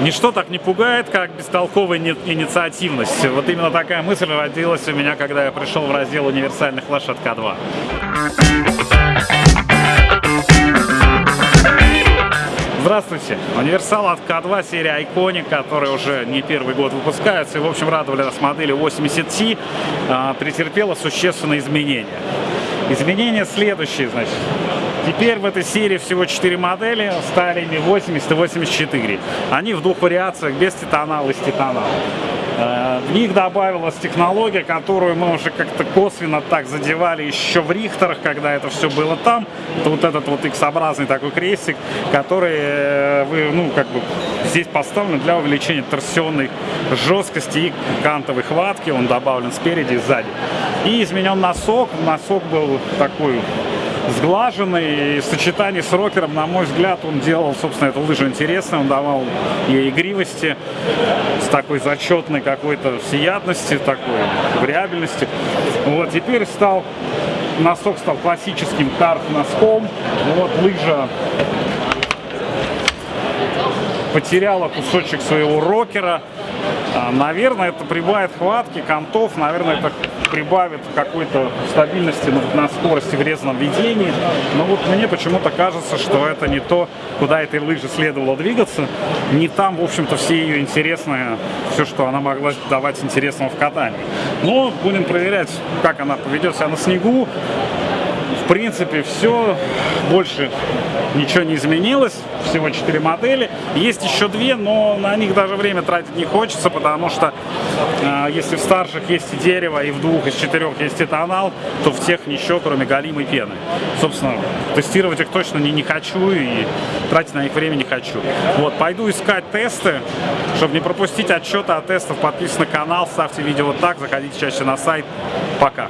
Ничто так не пугает, как бестолковая инициативность. Вот именно такая мысль родилась у меня, когда я пришел в раздел универсальных лошадь К2. Здравствуйте! Универсал от К2 серия Iconic, которая уже не первый год выпускается и, в общем, радовали нас модели 80T, а, претерпела существенные изменения. Изменения следующие, значит. Теперь в этой серии всего 4 модели, стали ими 80 и 84. Они в двух вариациях, без титанала и с титаналом. Э, в них добавилась технология, которую мы уже как-то косвенно так задевали еще в Рихтерах, когда это все было там. Это вот этот вот X-образный такой крестик, который э, вы, ну, как бы здесь поставлен для увеличения торсионной жесткости и кантовой хватки. Он добавлен спереди и сзади. И изменен носок. Носок был такой сглаженный. И в сочетании с рокером, на мой взгляд, он делал, собственно, эту лыжу интересной. Он давал ей игривости с такой зачетной какой-то всеядности, такой вариабельности. Вот, теперь стал носок стал классическим карт-носком. Вот лыжа потеряла кусочек своего рокера. А, наверное, это прибавит хватки, контов, наверное, это прибавит какой-то стабильности на, скорости в резном ведении. Но вот мне почему-то кажется, что это не то, куда этой лыжи следовало двигаться. Не там, в общем-то, все ее интересное, все, что она могла давать интересного в катании. Но будем проверять, как она поведет себя на снегу принципе, все. Больше ничего не изменилось. Всего 4 модели. Есть еще две, но на них даже время тратить не хочется, потому что э, если в старших есть и дерево, и в двух из четырех есть этанал, то в тех ничего, кроме галимой пены. Собственно, тестировать их точно не, не хочу и тратить на них время не хочу. Вот, пойду искать тесты, чтобы не пропустить отчеты о тестах. Подписывайтесь на канал, ставьте видео вот так, заходите чаще на сайт. Пока.